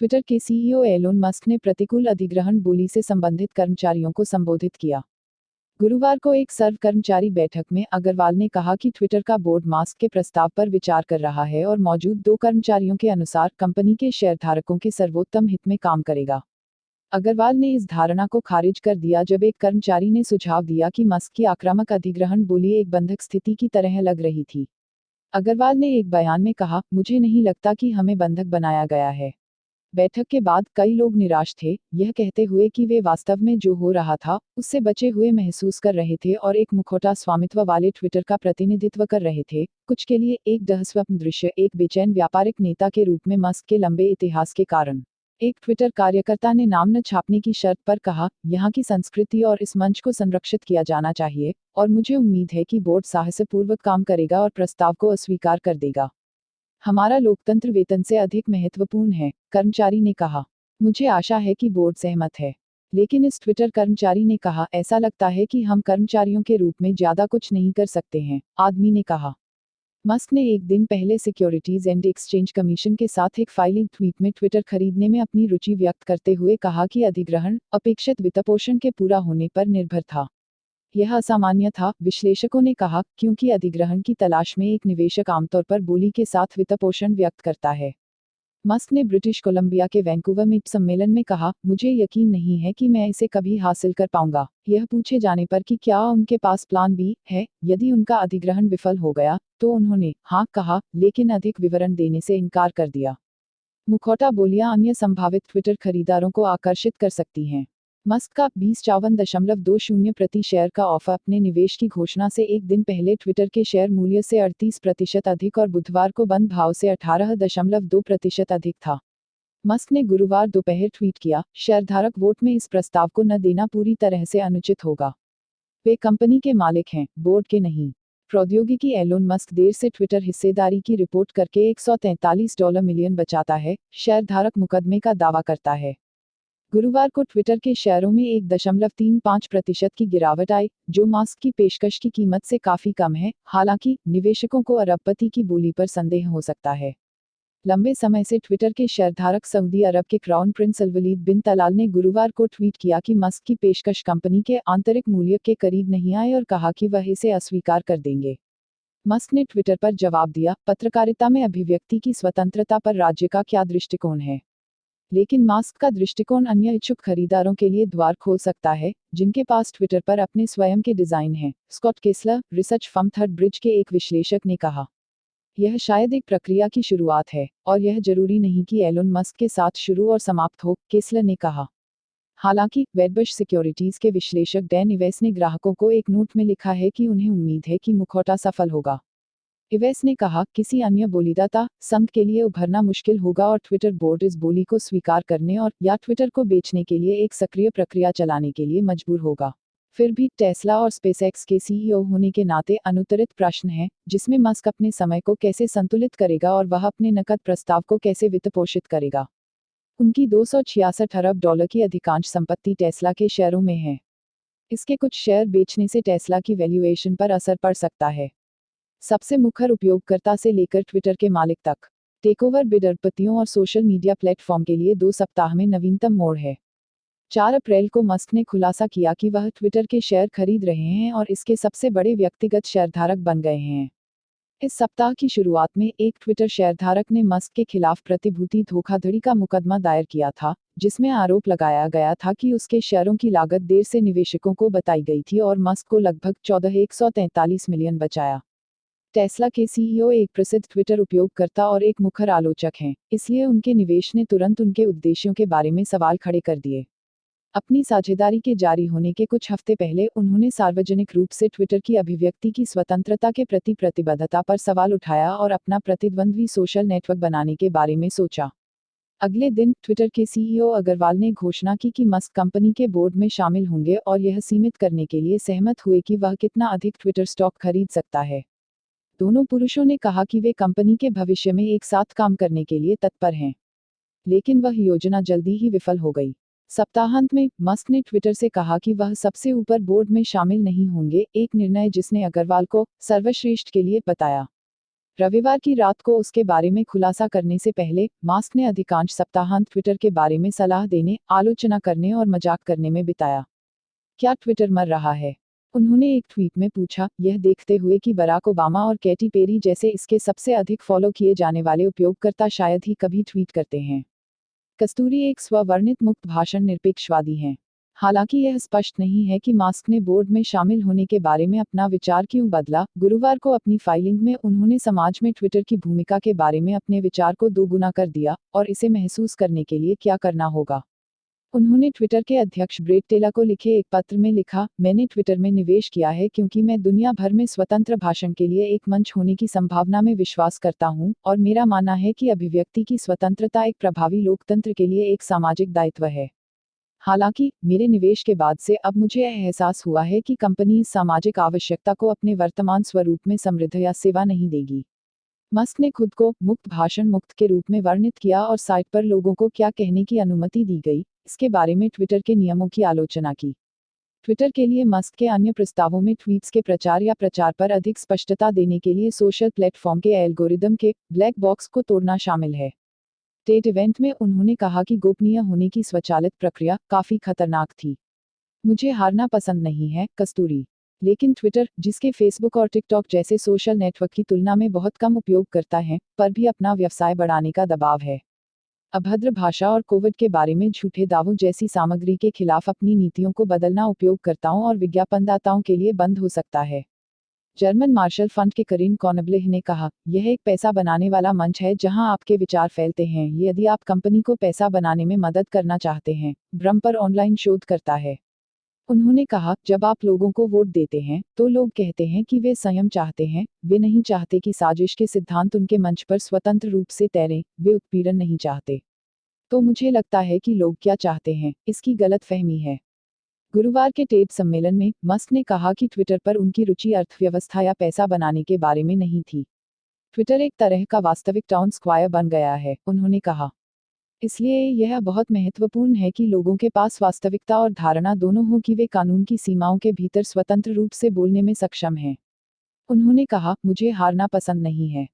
Twitter के CEO Elon Musk ने प्रतिकूल अधिग्रहण बोली से संबंधित कर्मचारियों को संबोधित किया। गुरुवार को एक सर्व कर्मचारी बैठक में अग्रवाल ने कहा कि ट्विटर का बोर्ड मास्क के प्रस्ताव पर विचार कर रहा है और मौजूद दो कर्मचारियों के अनुसार कंपनी के शेयरधारकों के सर्वोत्तम हित में काम करेगा। अग्रवाल ने इस धारणा को खारिज कर दिया जब एक कर्मचारी ने सुझाव दिया कि मस्क की आक्रामक अधिग्रहण बोली एक बंधक स्थिति की तरह लग रही थी। अग्रवाल ने एक बयान में कहा, मुझे नहीं लगता कि हमें बंधक बनाया गया है। बैठक के बाद कई लोग निराश थे, यह कहते हुए कि वे वास्तव में जो हो रहा था, उससे बचे हुए महसूस कर रहे थे और एक मुखौटा स्वामित्व वाले ट्विटर का प्रतिनिधित्व कर रहे थे। कुछ के लिए एक दहस्वप्न दृश्य, एक बेचैन व्यापारिक नेता के रूप में मस्क के लंबे इतिहास के कारण। एक ट्विटर कार्यकर्ता ने नाम न छापने की शर्त पर कहा, यहाँ की संस्कृति और इस मंच को संरक्षित किया जाना चाहिए, और मुझे उम्मीद है कि बोर्ड साहसपूर्वक काम करेगा और प्रस्ताव को अस्वीकार कर देगा। हमारा लोकतंत्र वेतन से अधिक महत्वपूर्ण है, कर्मचारी ने कहा। मुझे आशा है कि बोर्ड सहमत है। लेकिन इस ट्विटर कर्मचारी ने कहा, ऐसा लगता है कि हम कर्मचारियों के रूप में ज़्यादा कुछ नहीं कर सकते हैं, आदमी ने कहा। मस्क ने एक दिन पहले सिक्योरिटीज एंड एक्सचेंज कमीशन के साथ एक फाइलिंग ट्वीट में ट्विटर खरीदने में अपनी रुचि व्यक्त करते हुए कहा कि अधिग्रहण, अपेक्षित वित्तपोषण के पूरा होने पर निर्भर था। यह असामान्य था, विश्लेषकों ने कहा, क्योंकि अधिग्रहण की तलाश में एक निवेशक आमतौर पर बोली के साथ वित्तपोषण व्यक्त करता है। मस्क ने ब्रिटिश कोलंबिया के वैंकूवर में सम्मेलन में कहा, मुझे यकीन नहीं है कि मैं इसे कभी हासिल कर पाऊँगा। यह पूछे जाने पर कि क्या उनके पास प्लान बी है? यदि उनका अधिग्रहण विफल हो गया तो उन्होंने हाँ कहा, लेकिन अधिक विवरण देने से इनकार कर दिया। मुखौटा बोलियाँ अन्य संभावित ट्विटर खरीदारों को आकर्षित कर सकती हैं। मस्क का बीस चौवन दशमलव दो शून्य प्रति शेयर का ऑफ़र अपने निवेश की घोषणा से एक दिन पहले ट्विटर के शेयर मूल्य से अड़तीस प्रतिशत अधिक और बुधवार को बंद भाव से अठारह दशमलव दो प्रतिशत अधिक था। मस्क ने गुरुवार दोपहर ट्वीट किया, शेयरधारक वोट में इस प्रस्ताव को न देना पूरी तरह से अनुचित होगा। वे कंपनी के मालिक हैं, बोर्ड के नहीं। प्रौद्योगिकी एलोन मस्क देर से ट्विटर हिस्सेदारी की रिपोर्ट करके 143 डॉलर मिलियन बचाता है, शेयरधारक मुकदमे का दावा करता है। गुरुवार को ट्विटर के शेयरों में एक दशमलव तीन पाँच प्रतिशत की गिरावट आई, जो मास्क की पेशकश की कीमत से काफ़ी कम है, हालाँकि निवेशकों को अरबपति की बोली पर संदेह हो सकता है। लंबे समय से ट्विटर के शेयरधारक सऊदी अरब के crown prince Alwaleed bin Talal ने गुरुवार को ट्वीट किया कि मस्क की पेशकश कंपनी के आंतरिक मूल्य के करीब नहीं आए और कहा कि वह इसे अस्वीकार कर देंगे। मस्क ने ट्विटर पर जवाब दिया, पत्रकारिता में अभिव्यक्ति की स्वतंत्रता पर राज्य का क्या दृष्टिकोण है? लेकिन मास्क का दृष्टिकोण अन्य इच्छुक खरीदारों के लिए द्वार खोल सकता है, जिनके पास ट्विटर पर अपने स्वयं के डिज़ाइन हैं, Scott Kessler, research firm, third bridge के एक विश्लेषक ने कहा। यह शायद एक प्रक्रिया की शुरुआत है, और यह ज़रूरी नहीं कि एलोन मस्क के साथ शुरू और समाप्त हो, केसलर ने कहा। हालाँकि, वेडबश सिक्योरिटीज के विश्लेषक डैन इवेस ने ग्राहकों को एक नोट में लिखा है कि उन्हें उम्मीद है कि मुखौटा सफल होगा। इवेस ने कहा, किसी अन्य बोलीदाता, संघ के लिए उभरना मुश्किल होगा और ट्विटर बोर्ड इस बोली को स्वीकार करने और, या ट्विटर को बेचने के लिए एक सक्रिय प्रक्रिया चलाने के लिए मजबूर होगा। फिर भी टेस्ला और स्पेसएक्स के सीईओ होने के नाते अनुतरित प्रश्न है, जिसमें मस्क अपने समय को कैसे संतुलित करेगा और वह अपने नकद प्रस्ताव को कैसे वित्त पोषित करेगा। उनकी दो अरब डॉलर की अधिकांश संपत्ति टेस्ला के शेयरों में है। इसके कुछ शेयर बेचने से टेस्ला की वैल्यूएशन पर असर पड़ सकता है। सबसे मुखर उपयोगकर्ता से लेकर ट्विटर के मालिक तक। टेकओवर बिडरपतियों और सोशल मीडिया प्लेटफॉर्म के लिए दो सप्ताह में नवीनतम मोड़ है। चार अप्रैल को मस्क ने खुलासा किया कि वह ट्विटर के शेयर खरीद रहे हैं और इसके सबसे बड़े व्यक्तिगत शेयरधारक बन गए हैं। इस सप्ताह की शुरुआत में एक ट्विटर शेयरधारक ने मस्क के खिलाफ प्रतिभूति धोखाधड़ी का मुकदमा दायर किया था, जिसमें आरोप लगाया गया था कि उसके शेयरों की लागत देर से निवेशकों को बताई गई थी और मस्क को लगभग चौदह मिलियन बचाया। टेस्ला के सीईओ एक प्रसिद्ध ट्विटर उपयोगकर्ता और एक मुखर आलोचक हैं, इसलिए उनके निवेश ने तुरंत उनके उद्देश्यों के बारे में सवाल खड़े कर दिए। अपनी साझेदारी के जारी होने के कुछ हफ़्ते पहले उन्होंने सार्वजनिक रूप से ट्विटर की अभिव्यक्ति की स्वतंत्रता के प्रति प्रतिबद्धता पर सवाल उठाया और अपना प्रतिद्वंद्वी सोशल नेटवर्क बनाने के बारे में सोचा। अगले दिन ट्विटर के सीईओ अग्रवाल ने घोषणा की कि मस्क कंपनी के बोर्ड में शामिल होंगे और यह सीमित करने के लिए सहमत हुए कि वह कितना अधिक ट्विटर स्टॉक खरीद सकता है। दोनों पुरुषों ने कहा कि वे कंपनी के भविष्य में एक साथ काम करने के लिए तत्पर हैं। लेकिन वह योजना जल्दी ही विफल हो गई। सप्ताहांत में, मस्क ने ट्विटर से कहा कि वह सबसे ऊपर बोर्ड में शामिल नहीं होंगे, एक निर्णय जिसने अग्रवाल को सर्वश्रेष्ठ के लिए बताया। रविवार की रात को उसके बारे में खुलासा करने से पहले, मास्क ने अधिकांश सप्ताहांत ट्विटर के बारे में सलाह देने, आलोचना करने और मज़ाक करने में बिताया। क्या ट्विटर मर रहा है? उन्होंने एक ट्वीट में पूछा, यह देखते हुए कि बराक ओबामा और कैटी पेरी जैसे इसके सबसे अधिक फॉलो किए जाने वाले उपयोगकर्ता शायद ही कभी ट्वीट करते हैं। कस्तूरी एक स्ववर्णित मुक्त भाषण निरपेक्षवादी हैं। हालाँकि यह स्पष्ट नहीं है कि मास्क ने बोर्ड में शामिल होने के बारे में अपना विचार क्यों बदला। गुरुवार को अपनी फाइलिंग में उन्होंने समाज में ट्विटर की भूमिका के बारे में अपने विचार को दोगुना कर दिया, और इसे महसूस करने के लिए क्या करना होगा? उन्होंने ट्विटर के अध्यक्ष ब्रेट टेला को लिखे एक पत्र में लिखा, मैंने ट्विटर में निवेश किया है क्योंकि मैं दुनिया भर में स्वतंत्र भाषण के लिए एक मंच होने की संभावना में विश्वास करता हूँ और मेरा मानना है कि अभिव्यक्ति की स्वतंत्रता एक प्रभावी लोकतंत्र के लिए एक सामाजिक दायित्व है। हालाँकि, मेरे निवेश के बाद से अब मुझे यह एहसास हुआ है कि कंपनी इस सामाजिक आवश्यकता को अपने वर्तमान स्वरूप में समृद्ध या सेवा नहीं देगी। मस्क ने खुद को मुक्त भाषण मुक्त के रूप में वर्णित किया और साइट पर लोगों को क्या कहने की अनुमति दी गई इसके बारे में ट्विटर के नियमों की आलोचना की। ट्विटर के लिए मस्क के अन्य प्रस्तावों में ट्वीट्स के प्रचार या प्रचार पर अधिक स्पष्टता देने के लिए सोशल प्लेटफॉर्म के एल्गोरिदम के ब्लैक बॉक्स को तोड़ना शामिल है। टेट इवेंट में उन्होंने कहा कि गोपनीय होने की स्वचालित प्रक्रिया काफ़ी खतरनाक थी। मुझे हारना पसंद नहीं है, कस्तूरी। लेकिन ट्विटर, जिसके फेसबुक और टिकटॉक जैसे सोशल नेटवर्क की तुलना में बहुत कम उपयोग करता है, पर भी अपना व्यवसाय बढ़ाने का दबाव है। अभद्र भाषा और कोविड के बारे में झूठे दावों जैसी सामग्री के खिलाफ अपनी नीतियों को बदलना उपयोगकर्ताओं और विज्ञापनदाताओं के लिए बंद हो सकता है। जर्मन मार्शल फंड के करीन कॉनबलेह ने कहा, यह एक पैसा बनाने वाला मंच है जहाँ आपके विचार फैलते हैं। यदि आप कंपनी को पैसा बनाने में मदद करना चाहते हैं ब्रम पर ऑनलाइन शोध करता है। उन्होंने कहा, जब आप लोगों को वोट देते हैं तो लोग कहते हैं कि वे संयम चाहते हैं, वे नहीं चाहते कि साजिश के सिद्धांत उनके मंच पर स्वतंत्र रूप से तैरें, वे उत्पीड़न नहीं चाहते। तो मुझे लगता है कि लोग क्या चाहते हैं, इसकी गलत फहमी है। गुरुवार के टेड सम्मेलन में, मस्क ने कहा कि ट्विटर पर उनकी रुचि अर्थव्यवस्था या पैसा बनाने के बारे में नहीं थी। ट्विटर एक तरह का वास्तविक टाउन स्क्वायर बन गया है, उन्होंने कहा। इसलिए यह बहुत महत्वपूर्ण है कि लोगों के पास वास्तविकता और धारणा दोनों हो कि वे कानून की सीमाओं के भीतर स्वतंत्र रूप से बोलने में सक्षम हैं। उन्होंने कहा, मुझे हारना पसंद नहीं है।